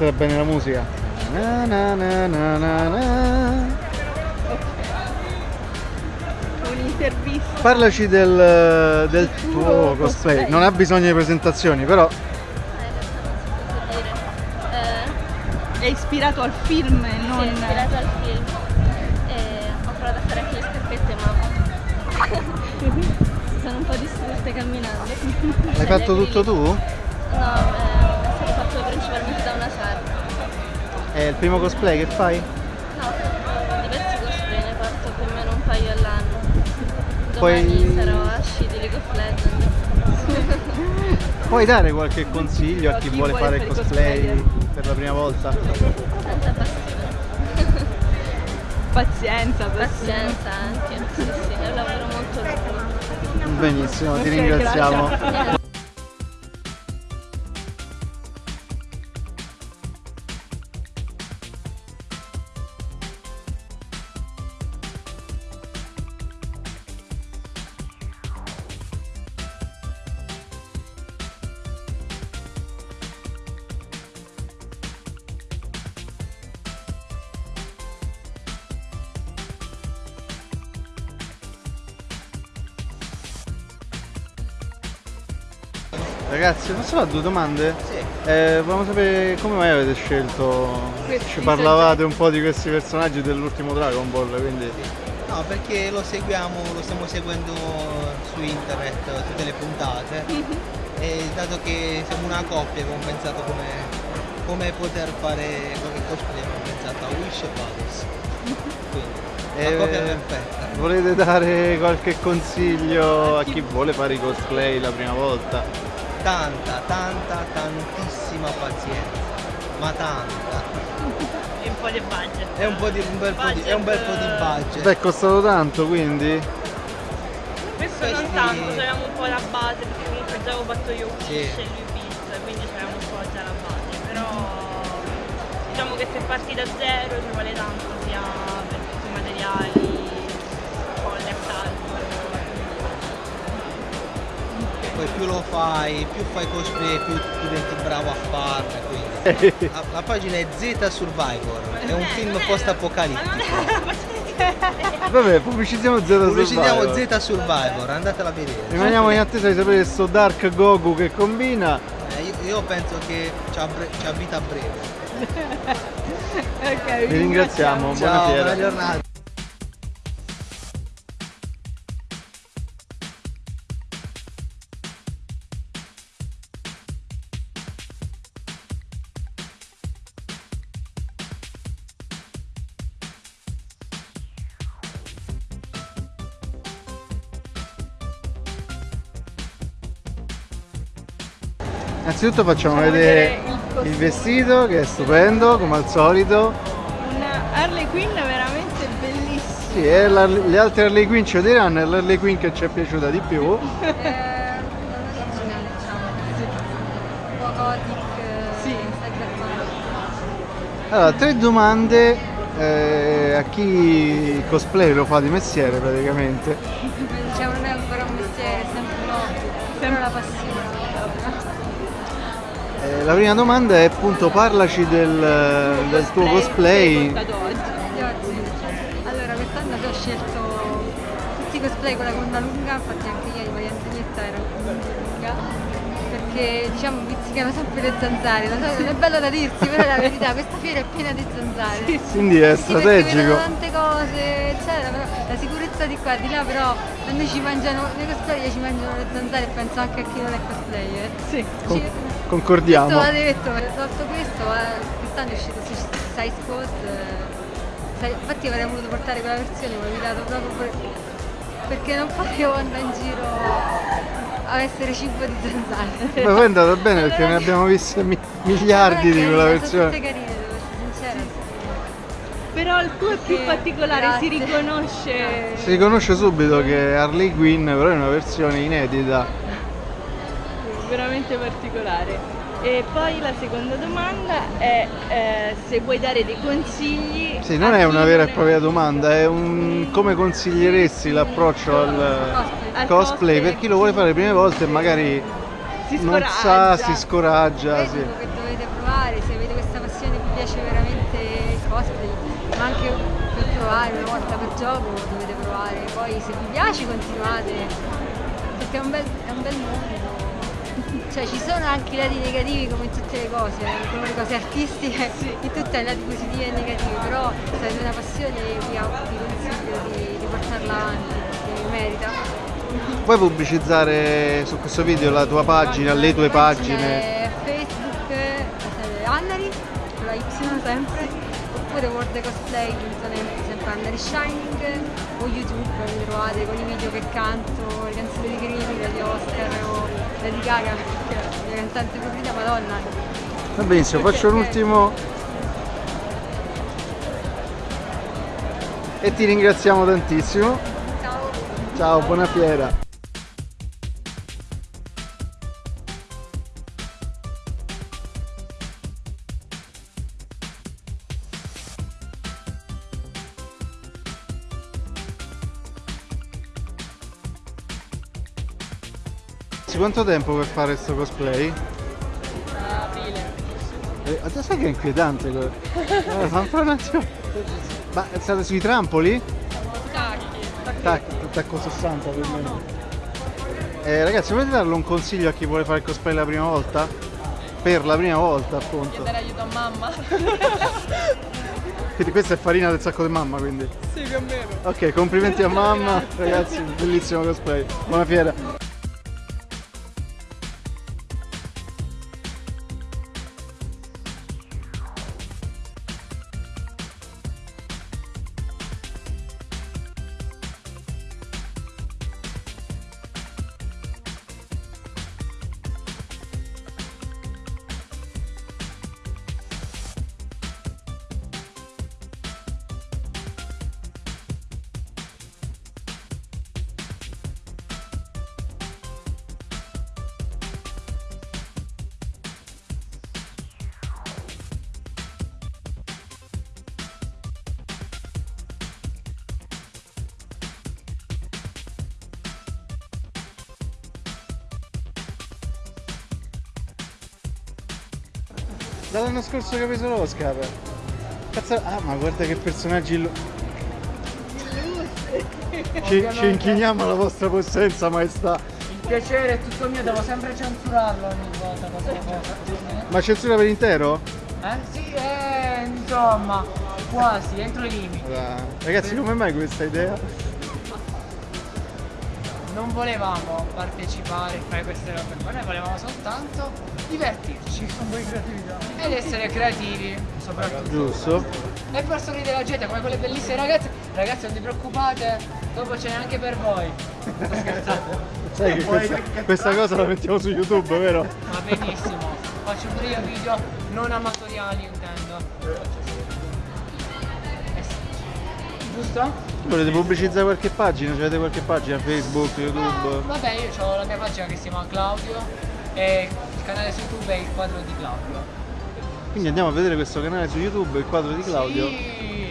Sarà bene la musica. Na na na na na na. Un'intervista. Parlaci del, del tuo cosplay. Non ha bisogno di presentazioni, però È ispirato al film e non... Sì, è ispirato al film. E ho provato a fare anche le scarpette, ma sono un po' distrutte camminando. l'hai fatto tutto tu? No, È il primo cosplay che fai? No, diversi cosplay, ne parto più o meno un paio all'anno. Poi- Domani sarò a sci di League of Legends. Puoi dare qualche consiglio a chi, chi vuole vuole fare fare cosplay cosplayer. per la prima volta? Tanta passione. Pazienza, Pazienza anche. Sì, sì, è un lavoro molto lungo. Benissimo, ti ringraziamo. Ragazzi, posso fare due domande? Sì. Eh, volevamo sapere come mai avete scelto. Questi Ci parlavate un po' di questi personaggi dell'ultimo Dragon Ball, quindi. No, perché lo seguiamo, lo stiamo seguendo su internet tutte le puntate e dato che siamo una coppia abbiamo pensato come, come poter fare qualche cosplay, abbiamo pensato a Wish e Paris. Quindi, la Eh, coppia perfetta. Volete dare qualche consiglio a chi vuole fare i cosplay la prima volta? Tanta, tanta, tantissima pazienza, ma tanta. E un po' di budget. È un, po' di, un, bel, po' di, è un bel po' di budget. Beh, è costato tanto, quindi. Questo non Questi- tanto, c'avevamo un po' la base, perché comunque già avevo fatto io Sì. Wish e lui Beast, quindi c'avevamo un po' già la base, però diciamo che se parti da zero ci vuole tanto sia per tutti i materiali, Poi più lo fai, più fai cosplay, più diventi bravo a farne. Quindi. La, la pagina è Z Survivor, è un film post-apocalittico. Vabbè, pubblicizziamo Pubblicizziamo Survivor. Z Survivor, andatela a vedere. Rimaniamo in attesa di sapere sto Dark Goku che combina. Eh, io, io penso che bre- c'ha vita breve. Ok, Vi ringraziamo, Ciao, buona giornata. Innanzitutto facciamo Facciamo vedere vedere il il vestito che è stupendo, come al solito. Una Harley Quinn veramente bellissima. Sì, e la- le altre Harley Quinn ci lo diranno, è l'Harley Quinn che ci è piaciuta di più. originale, diciamo. Allora, tre domande eh, a chi cosplay lo fa di mestiere praticamente. Diciamo non è ancora un mestiere, è sempre un hobby, sempre la passione. Eh, la prima domanda è appunto parlaci del, del tuo cosplay. Allora, quest'anno ho scelto tutti i cosplay con la gonna lunga, infatti anche ieri Maria Antonietta era con la gonna lunga. Perché diciamo pizzicano sempre le zanzare, lo so, non è bello da dirsi, però è la verità, questa fiera è piena di zanzare. Quindi è Sì, perché vedono strategico. tante cose, eccetera, però la sicurezza di qua e di là, però a noi ci mangiano, nei cosplayer ci mangiano le zanzare e penso anche a chi non è cosplayer. Sì. Con- Ci- questo concordiamo. va detto, tolto questo, eh, quest'anno è uscito Squad, eh, sai- infatti avrei voluto portare quella versione, ma ho evitato proprio per- perché non potevo andare in giro a essere cibo di zanzare. Ma poi è andata bene perché ne abbiamo viste mi- miliardi di quella Sono tutte versione. carine, devo essere sincera. Però il tuo è più particolare, si grazie. riconosce. Si riconosce subito che Harley Quinn però è una versione inedita. Veramente particolare. E poi la seconda domanda è eh, se vuoi dare dei consigli. Sì, non è una vera e propria domanda, è un come consiglieresti l'approccio al Al cosplay per chi lo vuole fare le prime volte e magari Si non scoraggia. sa, si scoraggia. Sì. che dovete provare, se avete questa piace veramente il cosplay, ma anche per provare una volta per gioco dovete provare, poi se vi piace continuate, perché è un bel, è un bel mondo. Cioè ci sono anche i lati negativi come in tutte le cose, eh, come le cose artistiche, in tutte hai lati positivi e negativi, però se avete una passione vi, vi consiglio di, di portarla avanti, perché merita. Puoi pubblicizzare su questo video la tua pagina, le tue pagine? Facebook, eh, Annari, con la Y sempre, oppure worldcosplay.net, sempre Annari Shining, o YouTube, mi trovate con i video che canto, le canzoni di critica di Oscar o Lady Gaga, la cantante preferita, Madonna. Va benissimo, faccio un ultimo e ti ringraziamo tantissimo. Ciao! Ciao, buona fiera. Quanto tempo per fare questo cosplay? Aprile. Eh, adesso sai che è inquietante. Eh, attimo. Ma state sui trampoli? Tac, tacco 60 più o meno. Eh, ragazzi, volete darle un consiglio a chi vuole fare il cosplay la prima volta? Per la prima volta, appunto. Chiedere aiuto a mamma. Quindi questa è farina del sacco di mamma, quindi. sì, più o meno. Ok, complimenti a mamma, ragazzi, bellissimo cosplay. Buona fiera. Dall'anno scorso che ha preso l'Oscar. Cazzo, ah ma guarda che personaggi illu- ci, ci inchiniamo alla vostra possenza maestà. Il piacere è tutto mio, devo sempre censurarlo ogni volta questa cosa. Ma censura per intero? Eh? Sì, eh, insomma, quasi, entro i limiti. Allora, Ragazzi, come mai questa idea? Non volevamo partecipare fare queste robe qua, noi volevamo soltanto divertirci. Un po' di creatività. Ed essere creativi, soprattutto. Giusto? E far sorridere la gente come quelle bellissime ragazze. Ragazzi non vi preoccupate, dopo ce n'è anche per voi. Sto scherzando. Sai che questa, questa cosa la mettiamo su YouTube, vero? Va benissimo, faccio pure io video non amatoriali intendo. Eh sì. Giusto? Volete pubblicizzare qualche pagina? Avete qualche pagina? Facebook, YouTube? Vabbè io ho la mia pagina che si chiama Claudio e il canale su YouTube è il quadro di Claudio. Quindi andiamo a vedere questo canale su YouTube, il quadro di Claudio. Sì.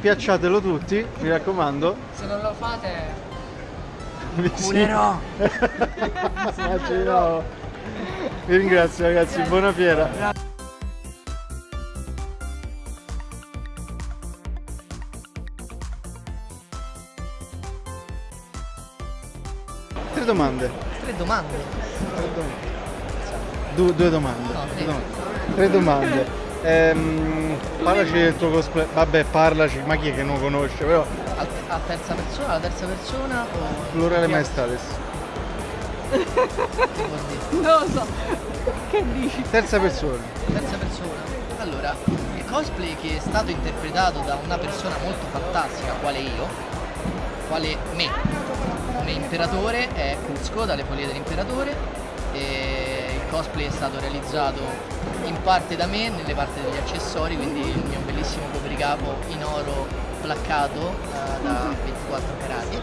Piacciatelo tutti, mi raccomando. Se non lo fate Sì. Culerò. Faccio di nuovo. Vi ringrazio ragazzi, buona fiera. Tre domande. Tre domande. Du- due domande. No, Due tre. domande. Tre domande. Ehm, parlaci del tuo cosplay. Vabbè, parlaci, ma chi è che non conosce? Però A, a terza persona, alla terza persona o... plurale dire? Non lo so. Che dici? Terza persona. Terza persona. Allora, il cosplay che è stato interpretato da una persona molto fantastica, quale io, quale me, come imperatore, è Cusco dalle foglie dell'imperatore. E il cosplay è stato realizzato in parte da me, nelle parti degli accessori, quindi il mio bellissimo copricapo in oro placcato eh, da 24 carati,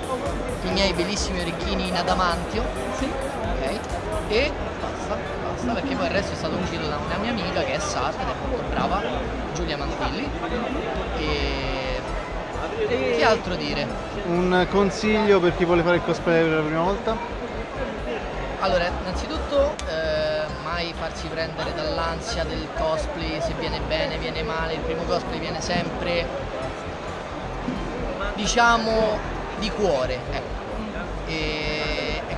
i miei bellissimi orecchini in adamantio, ok? E basta, basta perché poi il resto è stato uscito da una mia amica che è Sara ed è molto brava, Giulia Mantilli. E che altro dire? Un consiglio per chi vuole fare il cosplay per la prima volta? Allora, innanzitutto eh, mai farsi prendere dall'ansia del cosplay, se viene bene, viene male, il primo cosplay viene sempre, diciamo, di cuore, ecco. E, e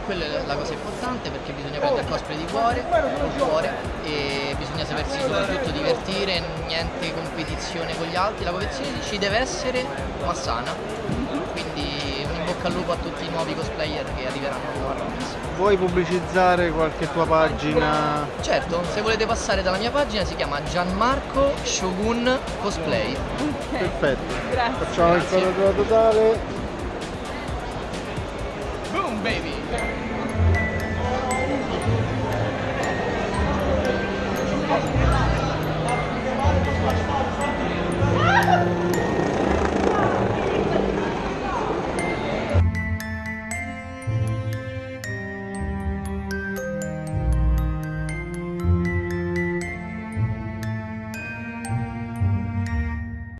quella è la cosa importante perché bisogna prendere il cosplay di cuore, con cuore e bisogna sapersi soprattutto divertire, niente competizione con gli altri, la competizione ci deve essere ma sana, quindi un in bocca al lupo a tutti i nuovi cosplayer che arriveranno a Rolex. Vuoi pubblicizzare qualche tua pagina? Certo, se volete passare dalla mia pagina si chiama Gianmarco Shogun Cosplay. Perfetto. Grazie. Facciamo il Grazie. quadratura totale.